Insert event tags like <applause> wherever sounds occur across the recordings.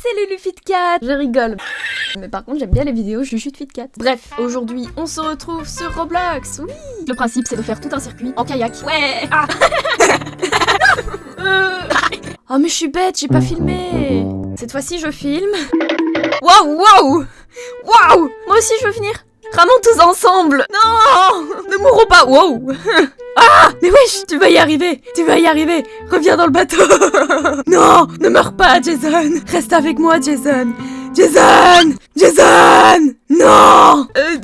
c'est Lulu Fitcat Je rigole. Mais par contre, j'aime bien les vidéos de Fitcat. Bref, aujourd'hui, on se retrouve sur Roblox, oui. Le principe, c'est de faire tout un circuit en kayak. Ouais. Ah. Oh <laughs> mais je suis bête, j'ai pas filmé. Cette fois-ci, je filme. Waouh, waouh. Waouh. Moi aussi, je veux finir Ramons tous ensemble. Non. Ne mourrons pas. Wow <laughs> Ah Mais wesh Tu vas y arriver Tu vas y arriver Reviens dans le bateau. <laughs> Non Ne meurs pas, Jason Reste avec moi, Jason. Jason Jason Non. Euh,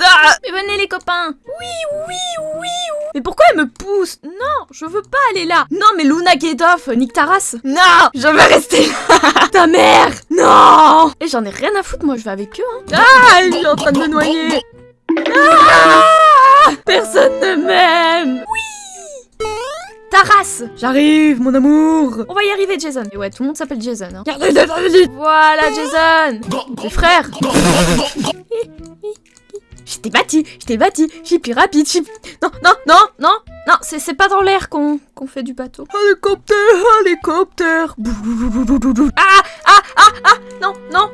ah. Mais venez les copains. Oui, oui, oui, oui. Mais pourquoi elle me pousse? Non, je veux pas aller là. Non, mais Luna off, nique ta race Non Je veux rester là. <laughs> Ta mère Non. Et j'en ai rien à foutre, moi je vais avec eux hein. Ah Il est en train de me noyer. Ah Personne ne m'aime Oui J'arrive, mon amour. On va y arriver, Jason. Et ouais, tout le monde s'appelle Jason. Hein. Voilà, Jason. Mes frères Je t'ai battu, je t'ai battu, je suis plus rapide, je Non, non, non, non, non, c'est pas dans l'air qu'on fait du bateau. Hélicoptère, hélicoptère. Ah, ah, ah, ah, non, non.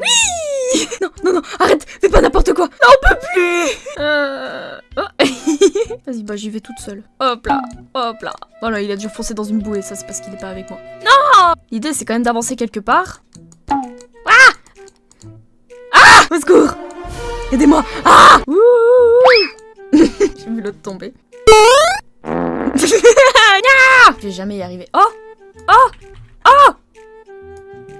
Oui. Non, non, non, arrête, fais pas n'importe quoi. Non, on peut plus. Euh... oh. <laughs> Vas-y, bah j'y vais toute seule. Hop là, hop là. Voilà, il a dû foncer dans une bouée, ça c'est parce qu'il est pas avec moi. Non L'idée c'est quand même d'avancer quelque part. Ah Ah Au secours Aidez-moi Ah <laughs> J'ai vu l'autre tomber. <laughs> Je vais jamais y arriver. Oh Oh Oh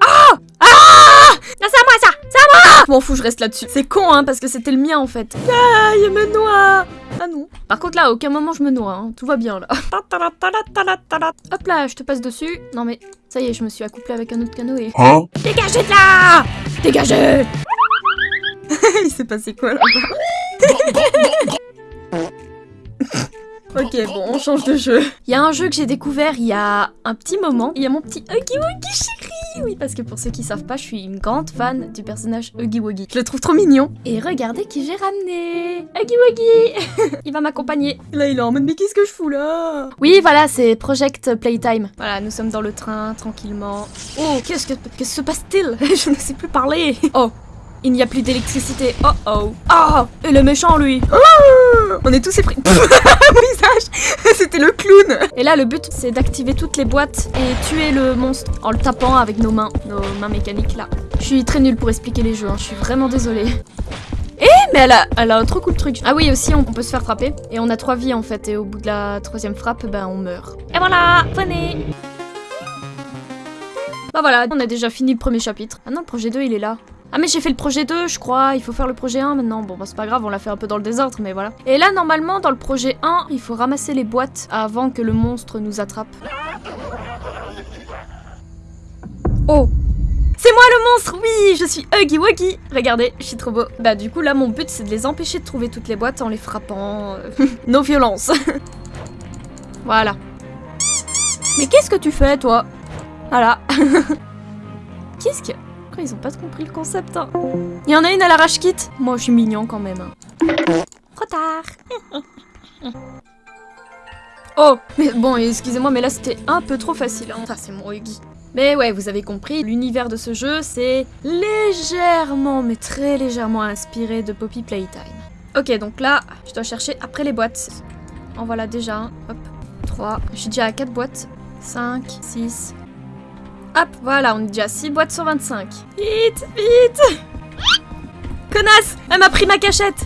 Oh Ah c'est à moi ça C'est à moi M'en fous, je reste là-dessus. C'est con, hein, parce que c'était le mien, en fait. Ah, il me noie Ah non. Par contre, là, à aucun moment, je me noie. Hein. Tout va bien, là. Hop là, je te passe dessus. Non, mais ça y est, je me suis accouplé avec un autre canoë. Hein Dégagez de là Dégagez <laughs> Il s'est passé quoi là-bas <laughs> Ok, bon, on change de jeu. Il y a un jeu que j'ai découvert il y a un petit moment. Il y a mon petit Huggy Wuggy chéri Oui, parce que pour ceux qui savent pas, je suis une grande fan du personnage Huggy Wuggy. Je le trouve trop mignon. Et regardez qui j'ai ramené Huggy Wuggy <laughs> Il va m'accompagner. Là, il est en mode, mais qu'est-ce que je fous là? Oui, voilà, c'est Project Playtime. Voilà, nous sommes dans le train, tranquillement. Oh, qu'est-ce que, que se passe-t-il? <laughs> Je ne sais plus parler. Oh, il n'y a plus d'électricité. Oh oh. Oh Et le méchant, lui. Oh On est tous épris. <laughs> Visage <laughs> C'était le clown Et là, le but, c'est d'activer toutes les boîtes et tuer le monstre en le tapant avec nos mains. Nos mains mécaniques, là. Je suis très nulle pour expliquer les jeux, hein. je suis vraiment désolée. Eh, mais elle a, elle a un trop cool truc. Ah oui, aussi, on peut se faire frapper. Et on a trois vies, en fait. Et au bout de la troisième frappe, ben, on meurt. Et voilà Venez Bah voilà, on a déjà fini le premier chapitre. Maintenant, le projet 2, il est là. Ah mais j'ai fait le projet 2 je crois, il faut faire le projet 1 maintenant. Bon bah c'est pas grave, on l'a fait un peu dans le désordre mais voilà. Et là normalement dans le projet 1, il faut ramasser les boîtes avant que le monstre nous attrape. Oh c'est moi le monstre, oui, je suis Huggy Wuggy. Regardez, je suis trop beau. Bah du coup là mon but c'est de les empêcher de trouver toutes les boîtes en les frappant. <laughs> Nos violences. <laughs> voilà. Mais qu'est-ce que tu fais toi? Voilà. <laughs> qu'est-ce que ils ont pas compris le concept. Hein. Il y en a une à l'arrache-kit. Moi, je suis mignon quand même. Trop tard. <laughs> oh, mais bon, excusez-moi, mais là, c'était un peu trop facile. Hein. Ça, c'est mon Huggy. Mais ouais, vous avez compris, l'univers de ce jeu, c'est légèrement, mais très légèrement inspiré de Poppy Playtime. Ok, donc là, je dois chercher après les boîtes. En voilà déjà un. Hop. 3. Je suis déjà à 4 boîtes. 5, 6, Hop, voilà, on est déjà à 6 boîtes sur 25. Vite, vite Connasse Elle m'a pris ma cachette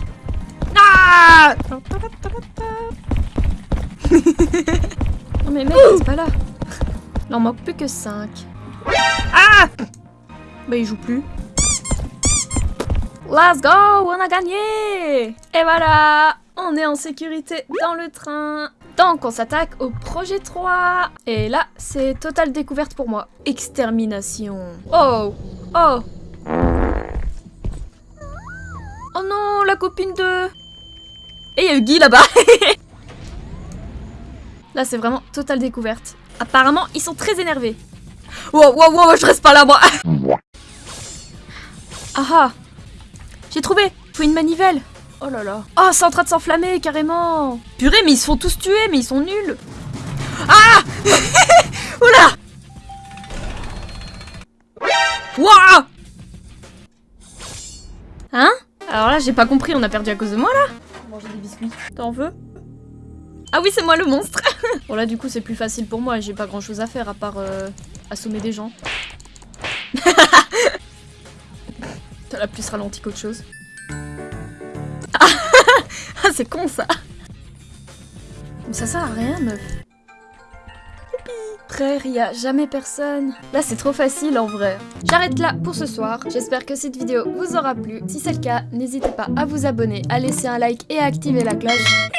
Ah Non mais mec, c'est pas là. Il en manque plus que 5. Ah Bah il joue plus. Let's go On a gagné Et voilà On est en sécurité dans le train donc on s'attaque au projet 3 Et là, c'est totale découverte pour moi. Extermination. Oh Oh Oh non, la copine de... Et il y a eu Guy là-bas <laughs> Là, c'est vraiment totale découverte. Apparemment, ils sont très énervés. Wow, wow, wow, je reste pas là, moi <laughs> Ah ah J'ai trouvé Faut une manivelle Oh là là. Oh, c'est en train de s'enflammer, carrément Purée, mais ils se font tous tuer, mais ils sont nuls Ah <laughs> Oula Wouah Hein Alors là, j'ai pas compris, on a perdu à cause de moi, là Manger des biscuits. T'en veux ah oui, c'est moi le monstre <laughs> Bon là, du coup, c'est plus facile pour moi. J'ai pas grand-chose à faire à part euh, assommer des gens. <laughs> T'as la plus ralenti qu'autre chose. C'est con ça Mais ça sert à rien meuf. Frère, y a jamais personne. Là, c'est trop facile en vrai. J'arrête là pour ce soir. J'espère que cette vidéo vous aura plu. Si c'est le cas, n'hésitez pas à vous abonner, à laisser un like et à activer la cloche.